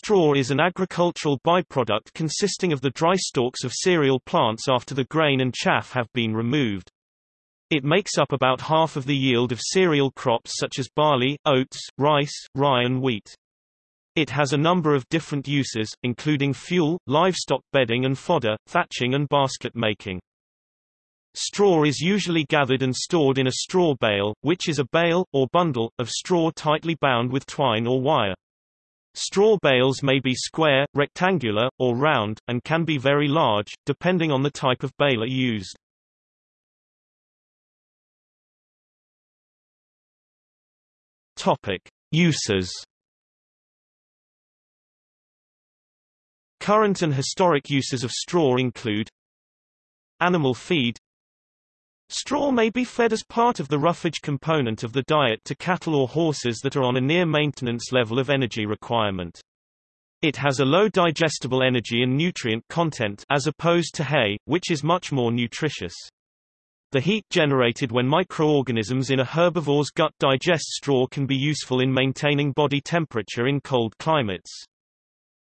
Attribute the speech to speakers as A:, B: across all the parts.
A: Straw is an agricultural byproduct consisting of the dry stalks of cereal plants after the grain and chaff have been removed. It makes up about half of the yield of cereal crops such as barley, oats, rice, rye and wheat. It has a number of different uses, including fuel, livestock bedding and fodder, thatching and basket making. Straw is usually gathered and stored in a straw bale, which is a bale, or bundle, of straw tightly bound with twine or wire. Straw bales may be square, rectangular, or round, and can be very large, depending on the type of baler used. Topic. Uses Current and historic uses of straw include Animal feed Straw may be fed as part of the roughage component of the diet to cattle or horses that are on a near maintenance level of energy requirement. It has a low digestible energy and nutrient content as opposed to hay, which is much more nutritious. The heat generated when microorganisms in a herbivore's gut digest straw can be useful in maintaining body temperature in cold climates.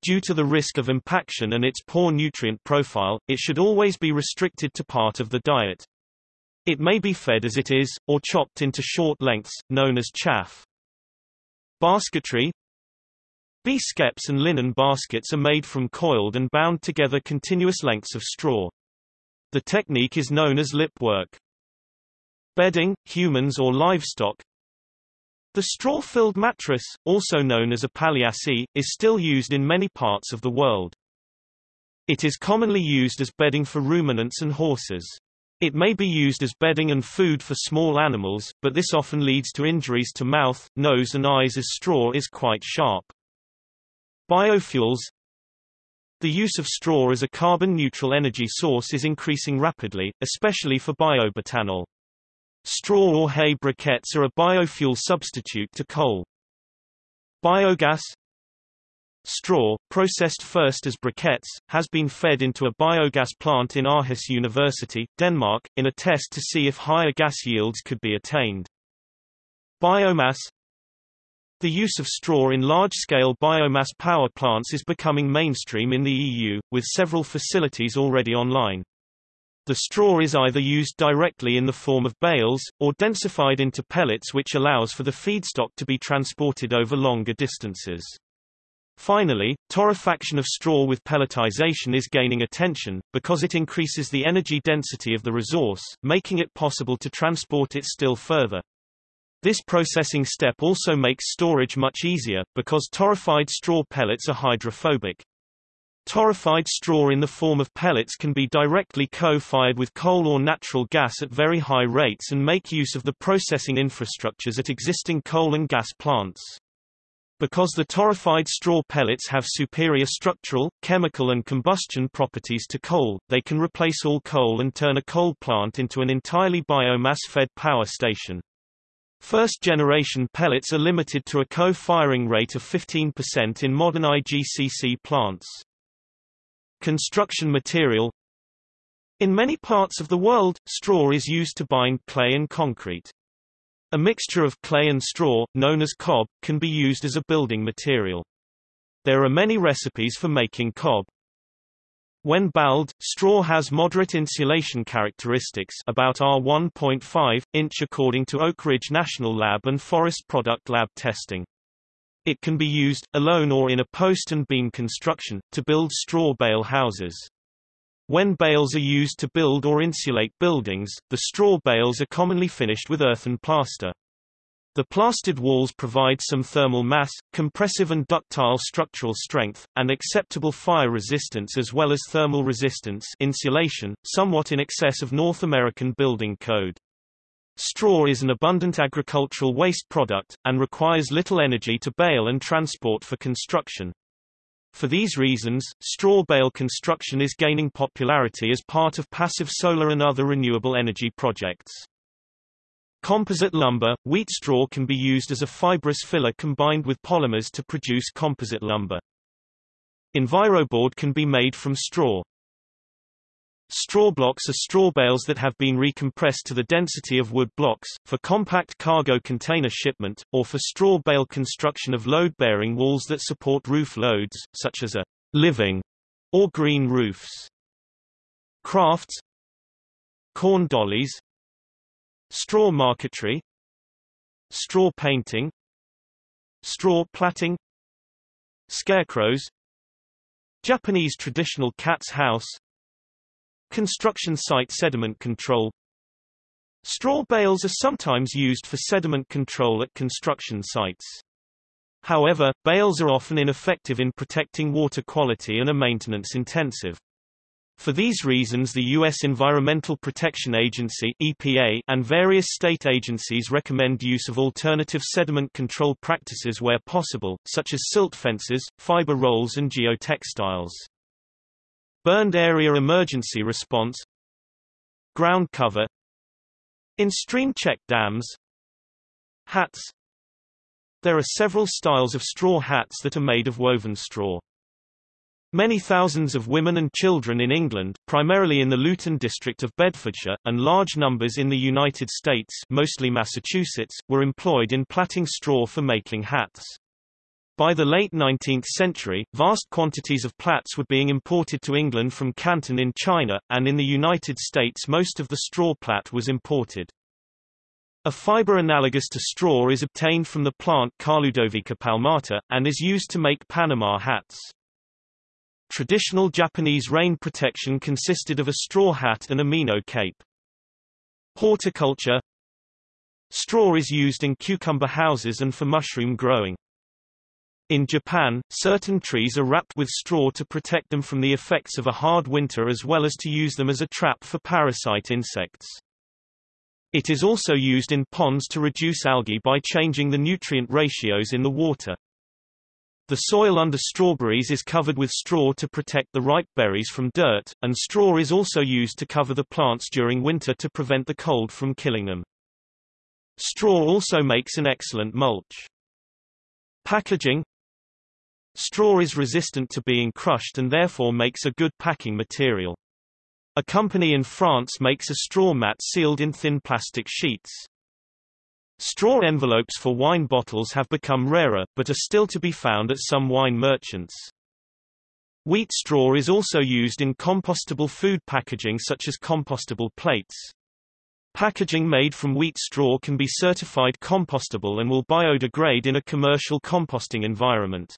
A: Due to the risk of impaction and its poor nutrient profile, it should always be restricted to part of the diet. It may be fed as it is, or chopped into short lengths, known as chaff. Basketry Bee skeps and linen baskets are made from coiled and bound together continuous lengths of straw. The technique is known as lip work. Bedding, humans or livestock The straw-filled mattress, also known as a palliasse, is still used in many parts of the world. It is commonly used as bedding for ruminants and horses. It may be used as bedding and food for small animals, but this often leads to injuries to mouth, nose and eyes as straw is quite sharp. Biofuels The use of straw as a carbon-neutral energy source is increasing rapidly, especially for biobutanol. Straw or hay briquettes are a biofuel substitute to coal. Biogas Straw, processed first as briquettes, has been fed into a biogas plant in Aarhus University, Denmark, in a test to see if higher gas yields could be attained. Biomass The use of straw in large-scale biomass power plants is becoming mainstream in the EU, with several facilities already online. The straw is either used directly in the form of bales, or densified into pellets which allows for the feedstock to be transported over longer distances. Finally, torrefaction of straw with pelletization is gaining attention, because it increases the energy density of the resource, making it possible to transport it still further. This processing step also makes storage much easier, because torrefied straw pellets are hydrophobic. Torrefied straw in the form of pellets can be directly co-fired with coal or natural gas at very high rates and make use of the processing infrastructures at existing coal and gas plants. Because the torrefied straw pellets have superior structural, chemical and combustion properties to coal, they can replace all coal and turn a coal plant into an entirely biomass-fed power station. First-generation pellets are limited to a co-firing rate of 15% in modern IGCC plants. Construction material In many parts of the world, straw is used to bind clay and concrete. A mixture of clay and straw, known as cob, can be used as a building material. There are many recipes for making cob. When baled, straw has moderate insulation characteristics about R1.5 inch according to Oak Ridge National Lab and Forest Product Lab testing. It can be used, alone or in a post and beam construction, to build straw bale houses. When bales are used to build or insulate buildings, the straw bales are commonly finished with earthen plaster. The plastered walls provide some thermal mass, compressive and ductile structural strength, and acceptable fire resistance as well as thermal resistance insulation, somewhat in excess of North American building code. Straw is an abundant agricultural waste product, and requires little energy to bale and transport for construction. For these reasons, straw bale construction is gaining popularity as part of passive solar and other renewable energy projects. Composite lumber, wheat straw can be used as a fibrous filler combined with polymers to produce composite lumber. Enviroboard can be made from straw. Straw blocks are straw bales that have been recompressed to the density of wood blocks, for compact cargo container shipment, or for straw bale construction of load-bearing walls that support roof loads, such as a living or green roofs. Crafts. Corn dollies. Straw marquetry. Straw painting. Straw plaiting. Scarecrows. Japanese traditional cat's house Construction site sediment control Straw bales are sometimes used for sediment control at construction sites. However, bales are often ineffective in protecting water quality and are maintenance intensive. For these reasons the U.S. Environmental Protection Agency EPA and various state agencies recommend use of alternative sediment control practices where possible, such as silt fences, fiber rolls and geotextiles. Burned area emergency response Ground cover In stream check dams Hats There are several styles of straw hats that are made of woven straw. Many thousands of women and children in England, primarily in the Luton district of Bedfordshire, and large numbers in the United States mostly Massachusetts, were employed in plaiting straw for making hats. By the late 19th century, vast quantities of plaits were being imported to England from Canton in China, and in the United States most of the straw plait was imported. A fiber analogous to straw is obtained from the plant Carludovica palmata, and is used to make Panama hats. Traditional Japanese rain protection consisted of a straw hat and a mino cape. Horticulture Straw is used in cucumber houses and for mushroom growing. In Japan, certain trees are wrapped with straw to protect them from the effects of a hard winter as well as to use them as a trap for parasite insects. It is also used in ponds to reduce algae by changing the nutrient ratios in the water. The soil under strawberries is covered with straw to protect the ripe berries from dirt, and straw is also used to cover the plants during winter to prevent the cold from killing them. Straw also makes an excellent mulch. Packaging Straw is resistant to being crushed and therefore makes a good packing material. A company in France makes a straw mat sealed in thin plastic sheets. Straw envelopes for wine bottles have become rarer, but are still to be found at some wine merchants. Wheat straw is also used in compostable food packaging such as compostable plates. Packaging made from wheat straw can be certified compostable and will biodegrade in a commercial composting environment.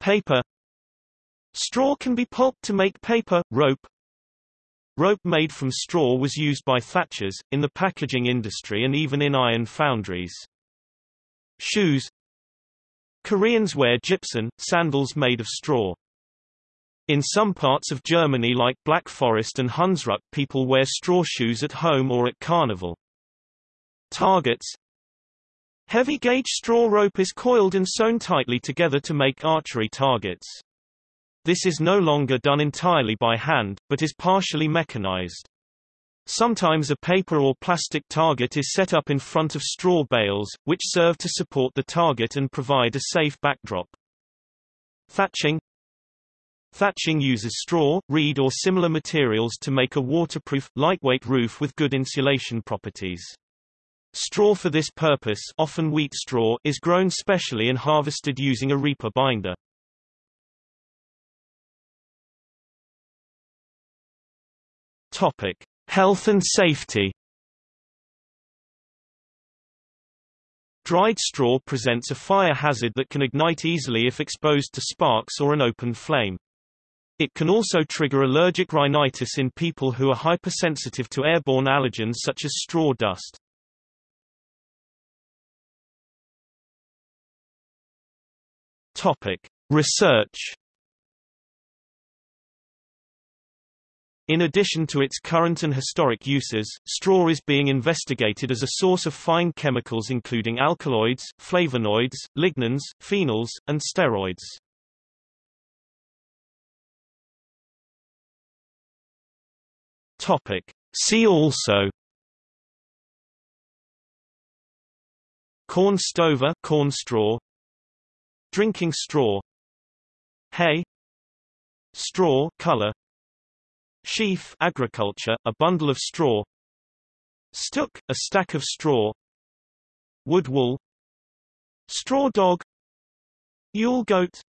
A: Paper Straw can be pulped to make paper, rope. Rope made from straw was used by thatchers, in the packaging industry and even in iron foundries. Shoes Koreans wear jipsin, sandals made of straw. In some parts of Germany like Black Forest and Hunsrück people wear straw shoes at home or at carnival. Targets Heavy gauge straw rope is coiled and sewn tightly together to make archery targets. This is no longer done entirely by hand, but is partially mechanized. Sometimes a paper or plastic target is set up in front of straw bales, which serve to support the target and provide a safe backdrop. Thatching Thatching uses straw, reed or similar materials to make a waterproof, lightweight roof with good insulation properties. Straw for this purpose often wheat straw is grown specially and harvested using a reaper binder. Topic: Health and safety. Dried straw presents a fire hazard that can ignite easily if exposed to sparks or an open flame. It can also trigger allergic rhinitis in people who are hypersensitive to airborne allergens such as straw dust. Topic: Research. In addition to its current and historic uses, straw is being investigated as a source of fine chemicals including alkaloids, flavonoids, lignans, phenols, and steroids. Topic. See also Corn stover corn straw Drinking straw Hay Straw color Sheaf agriculture, a bundle of straw Stook, a stack of straw Wood wool Straw dog Yule goat